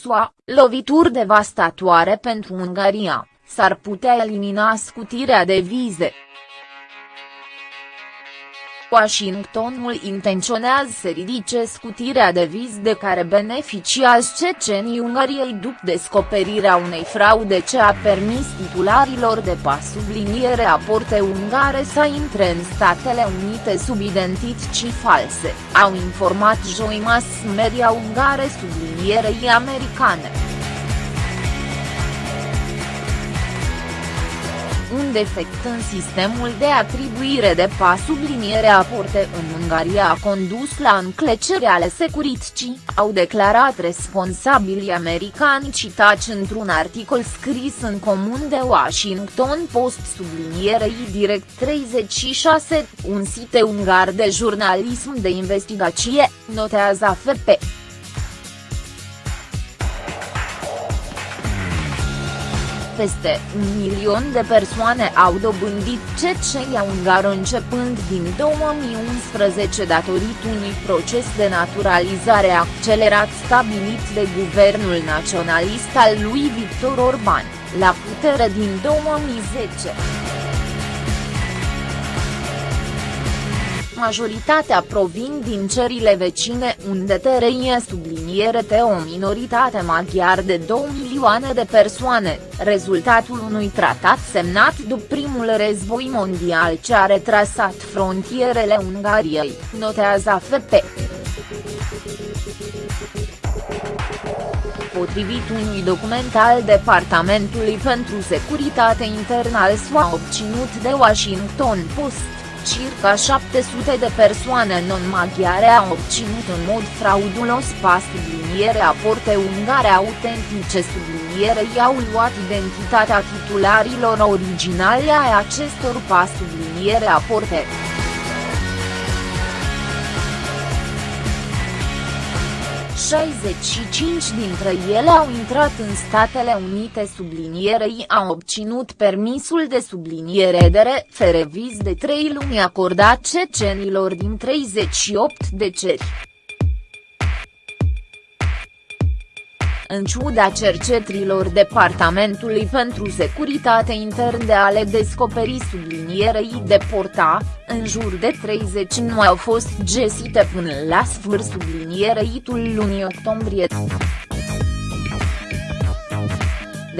SUA, lovituri devastatoare pentru Ungaria, s-ar putea elimina scutirea de vize. Washingtonul intenționează să ridice scutirea de viz de care beneficiază cecenii Ungariei după descoperirea unei fraude ce a permis titularilor de pas subliniere aporte ungare să intre în Statele Unite sub identități false, au informat joi mass media ungare sublinierei americane. Un defect în sistemul de atribuire de pas subliniere aporte în Ungaria a condus la înclecerea ale securității, au declarat responsabilii americani citați într-un articol scris în comun de Washington Post sublinierei Direct 36, un site ungar de jurnalism de investigație, notează AFP. Peste un milion de persoane au dobândit ceceia ungară începând din 2011 datorită unui proces de naturalizare accelerat stabilit de guvernul naționalist al lui Victor Orban, la putere din 2010. majoritatea provin din țările vecine unde trăie subliniere pe o minoritate maghiar de 2 milioane de persoane, rezultatul unui tratat semnat după primul război mondial ce a retrasat frontierele Ungariei, notează AFP. Potrivit unui document al Departamentului pentru Securitate Internă al SUA obținut de Washington Post, circa 700 de persoane non-maghiare au obținut în mod fraudulos pas subliniere aporte ungare autentice subliniere i-au luat identitatea titularilor originale ai acestor pas subliniere aporte. 65 dintre ele au intrat în Statele Unite sublinierei au obținut permisul de subliniere de refereviz de 3 luni acordat cecenilor din 38 de ceri. În ciuda cercetrilor Departamentului pentru Securitate Intern de a le descoperi sublinierei de porta, în jur de 30 nu au fost găsite până la sfârșit sublinierei lunii octombrie.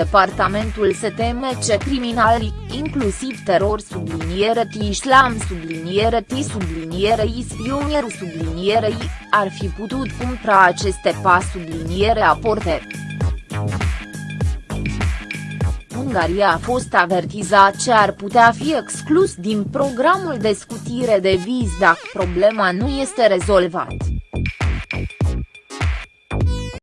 Departamentul se teme ce criminalii, inclusiv teror subliniere T islam subliniere T subliniere ispionieru sublinierei, ar fi putut cumpra aceste pas subliniere aporte. Ungaria a fost avertizat ce ar putea fi exclus din programul de scutire de viz dacă problema nu este rezolvată.